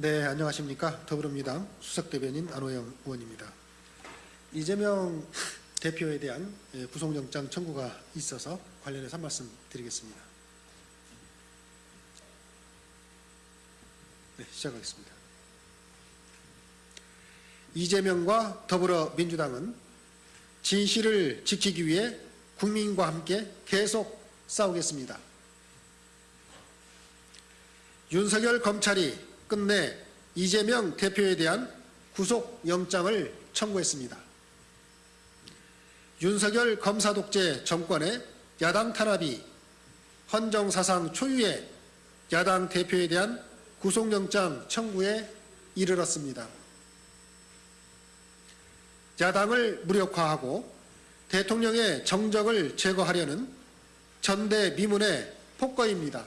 네, 안녕하십니까. 더불어민주당 수석대변인 안호영 의원입니다. 이재명 대표에 대한 예, 구속영장 청구가 있어서 관련해서 한 말씀 드리겠습니다. 네, 시작하겠습니다. 이재명과 더불어민주당은 진실을 지키기 위해 국민과 함께 계속 싸우겠습니다. 윤석열 검찰이 끝내 이재명 대표에 대한 구속영장을 청구했습니다. 윤석열 검사 독재 정권의 야당 탄압이 헌정사상 초유의 야당 대표에 대한 구속영장 청구에 이르렀습니다. 야당을 무력화하고 대통령의 정적을 제거하려는 전대미문의 폭거입니다.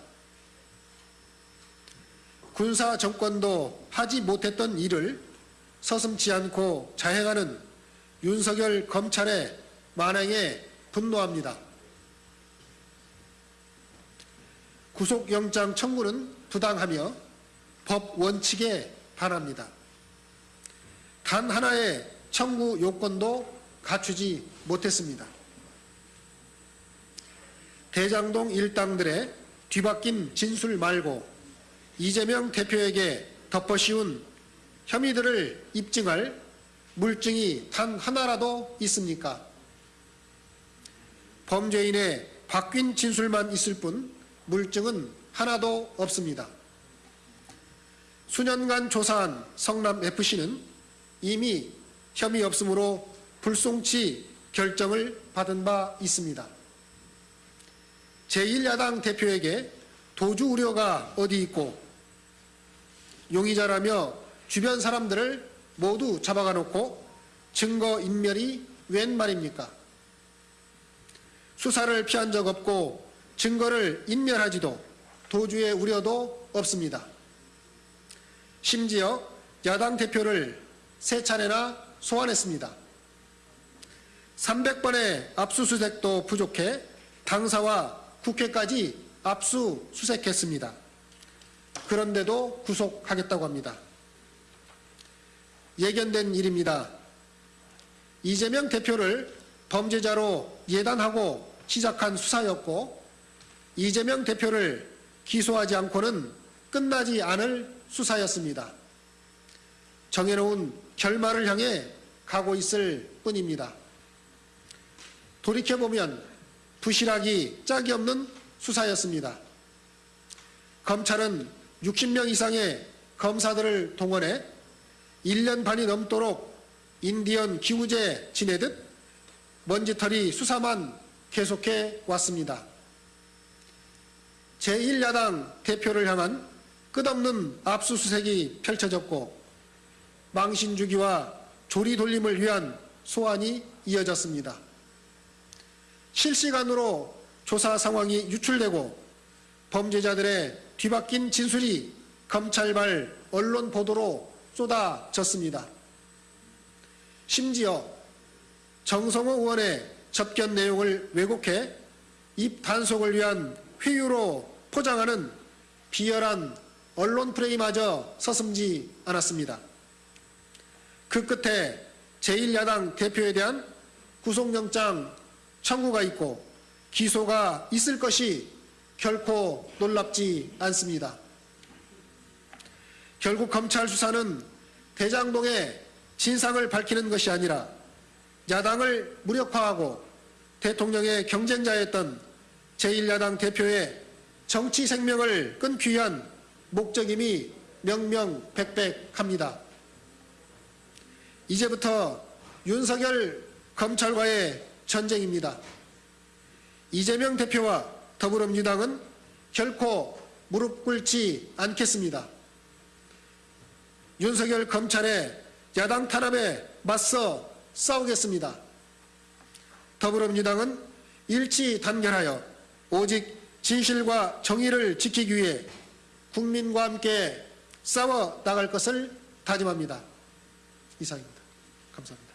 군사 정권도 하지 못했던 일을 서슴지 않고 자행하는 윤석열 검찰의 만행에 분노합니다. 구속영장 청구는 부당하며 법 원칙에 반합니다. 단 하나의 청구 요건도 갖추지 못했습니다. 대장동 일당들의 뒤바뀐 진술 말고 이재명 대표에게 덮어씌운 혐의들을 입증할 물증이 단 하나라도 있습니까? 범죄인의 바뀐 진술만 있을 뿐 물증은 하나도 없습니다. 수년간 조사한 성남FC는 이미 혐의 없으므로 불송치 결정을 받은 바 있습니다. 제1야당 대표에게 도주 우려가 어디 있고 용의자라며 주변 사람들을 모두 잡아가 놓고 증거 인멸이 웬 말입니까? 수사를 피한 적 없고 증거를 인멸하지도 도주의 우려도 없습니다. 심지어 야당 대표를 세 차례나 소환했습니다. 300번의 압수수색도 부족해 당사와 국회까지 압수 수색했습니다. 그런데도 구속하겠다고 합니다. 예견된 일입니다. 이재명 대표를 범죄자로 예단하고 시작한 수사였고 이재명 대표를 기소하지 않고는 끝나지 않을 수사였습니다. 정해놓은 결말을 향해 가고 있을 뿐입니다. 돌이켜보면 부실하기 짝이 없는 수사였습니다. 검찰은 60명 이상의 검사들을 동원해 1년 반이 넘도록 인디언 기우제 지내듯 먼지털이 수사만 계속해 왔습니다. 제1야당 대표를 향한 끝없는 압수수색이 펼쳐졌고 망신주기와 조리돌림을 위한 소환이 이어졌습니다. 실시간으로 조사 상황이 유출되고 범죄자들의 뒤바뀐 진술이 검찰발 언론 보도로 쏟아졌습니다. 심지어 정성호 의원의 접견 내용을 왜곡해 입 단속을 위한 회유로 포장하는 비열한 언론 프레임마저 서슴지 않았습니다. 그 끝에 제1야당 대표에 대한 구속영장 청구가 있고 기소가 있을 것이 결코 놀랍지 않습니다. 결국 검찰 수사는 대장동의 진상을 밝히는 것이 아니라 야당을 무력화하고 대통령의 경쟁자였던 제1야당 대표의 정치 생명을 끊기 위한 목적임이 명명백백합니다. 이제부터 윤석열 검찰과의 전쟁입니다. 이재명 대표와 더불어민주당은 결코 무릎 꿇지 않겠습니다. 윤석열 검찰의 야당 탄압에 맞서 싸우겠습니다. 더불어민주당은 일치 단결하여 오직 진실과 정의를 지키기 위해 국민과 함께 싸워 나갈 것을 다짐합니다. 이상입니다. 감사합니다.